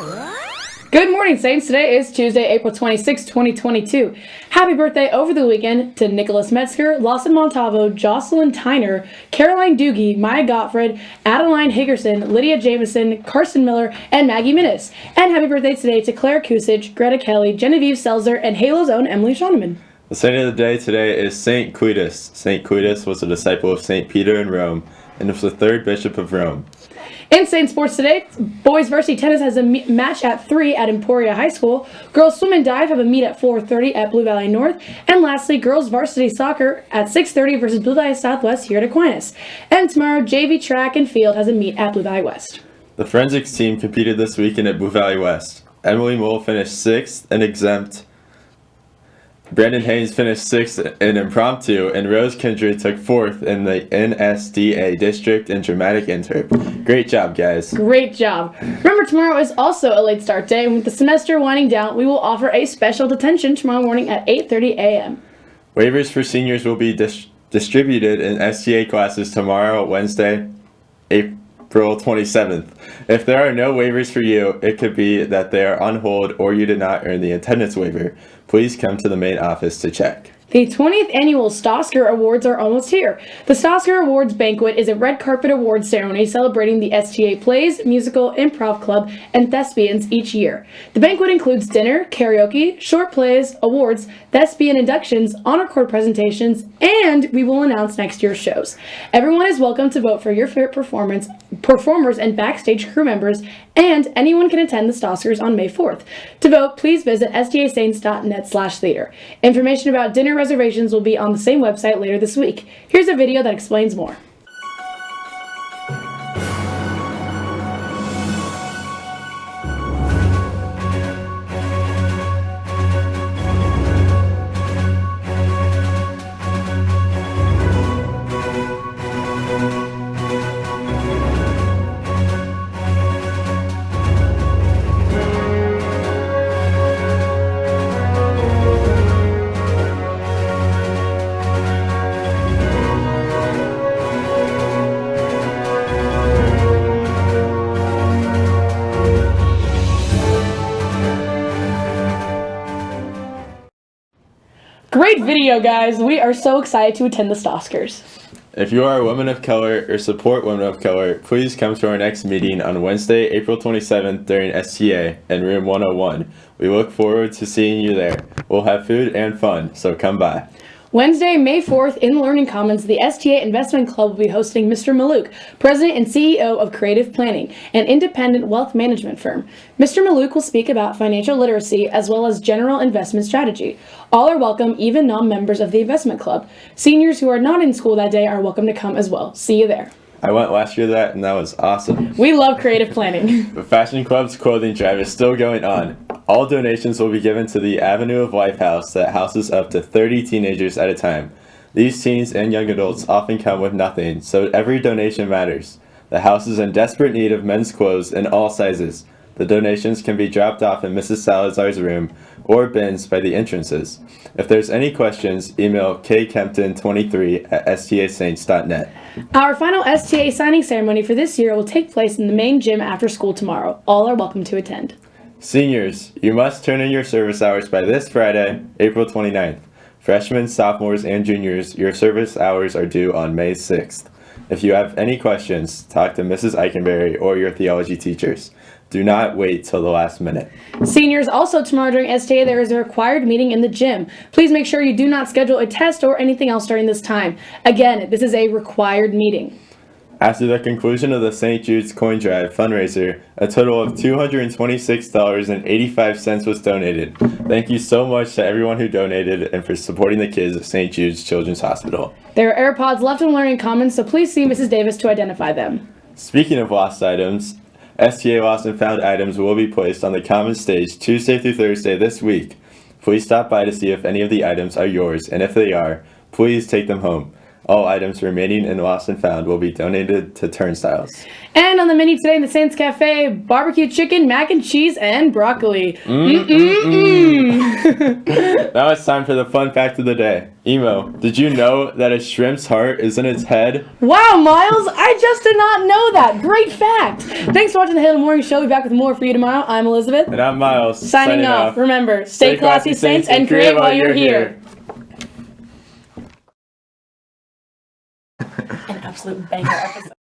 Good morning, Saints. Today is Tuesday, April 26, 2022. Happy birthday over the weekend to Nicholas Metzger, Lawson Montavo, Jocelyn Tyner, Caroline Doogie, Maya Gottfried, Adeline Higgerson, Lydia Jameson, Carson Miller, and Maggie Minnis. And happy birthday today to Claire Kusich, Greta Kelly, Genevieve Selzer, and Halo's own Emily Schoeneman. The saint of the day today is Saint Cletus. Saint Cletus was a disciple of Saint Peter in Rome and was the third bishop of Rome. In Saint Sports today, boys varsity tennis has a match at 3 at Emporia High School. Girls swim and dive have a meet at 4.30 at Blue Valley North. And lastly, girls varsity soccer at 6.30 versus Blue Valley Southwest here at Aquinas. And tomorrow, JV track and field has a meet at Blue Valley West. The forensics team competed this weekend at Blue Valley West. Emily Mole finished 6th and extemp Brandon Haynes finished sixth in impromptu, and Rose Kindred took fourth in the NSDA district in dramatic interp. Great job, guys. Great job. Remember, tomorrow is also a late start day, and with the semester winding down, we will offer a special detention tomorrow morning at 8.30 a.m. Waivers for seniors will be dis distributed in STA classes tomorrow, Wednesday, April 27th. If there are no waivers for you, it could be that they are on hold or you did not earn the attendance waiver please come to the main office to check. The 20th annual Stosker Awards are almost here. The Stosker Awards Banquet is a red carpet awards ceremony celebrating the STA Plays, Musical, Improv Club, and Thespians each year. The banquet includes dinner, karaoke, short plays, awards, thespian inductions, honor cord presentations, and we will announce next year's shows. Everyone is welcome to vote for your favorite performance, performers and backstage crew members, and anyone can attend the Stoskers on May 4th. To vote, please visit stasaints.net slash theater. Information about dinner reservations will be on the same website later this week. Here's a video that explains more. Video, guys. We are so excited to attend the Stoskers. If you are a woman of color or support women of color, please come to our next meeting on Wednesday, April 27th during STA in room 101. We look forward to seeing you there. We'll have food and fun, so come by. Wednesday, May 4th, in Learning Commons, the STA Investment Club will be hosting Mr. Mallouk, President and CEO of Creative Planning, an independent wealth management firm. Mr. Mallouk will speak about financial literacy as well as general investment strategy. All are welcome, even non-members of the investment club. Seniors who are not in school that day are welcome to come as well. See you there. I went last year that and that was awesome. We love creative planning. the Fashion Club's clothing drive is still going on. All donations will be given to the Avenue of Life House that houses up to 30 teenagers at a time. These teens and young adults often come with nothing, so every donation matters. The house is in desperate need of men's clothes in all sizes. The donations can be dropped off in Mrs. Salazar's room or bins by the entrances. If there's any questions, email kkempton23 at stasaints.net. Our final STA signing ceremony for this year will take place in the main gym after school tomorrow. All are welcome to attend. Seniors, you must turn in your service hours by this Friday, April 29th. Freshmen, sophomores, and juniors, your service hours are due on May 6th. If you have any questions, talk to Mrs. Eikenberry or your theology teachers. Do not wait till the last minute. Seniors, also tomorrow during STA, there is a required meeting in the gym. Please make sure you do not schedule a test or anything else during this time. Again, this is a required meeting. After the conclusion of the St. Jude's Coin Drive fundraiser, a total of $226.85 was donated. Thank you so much to everyone who donated and for supporting the kids at St. Jude's Children's Hospital. There are AirPods left in Learning Commons, so please see Mrs. Davis to identify them. Speaking of lost items, STA Lost and Found items will be placed on the Commons Stage Tuesday through Thursday this week. Please stop by to see if any of the items are yours, and if they are, please take them home. All items remaining in Lost and Found will be donated to Turnstiles. And on the menu today in the Saints Cafe, barbecue chicken, mac and cheese, and broccoli. Mm-mm-mm. Now it's time for the fun fact of the day. Emo, did you know that a shrimp's heart is in its head? wow, Miles, I just did not know that. Great fact. Thanks for watching the Halo Morning Show. We'll be back with more for you tomorrow. I'm Elizabeth. And I'm Miles. Signing, off. Remember, stay, classy, Saints, and create while you're here. An absolute banger episode.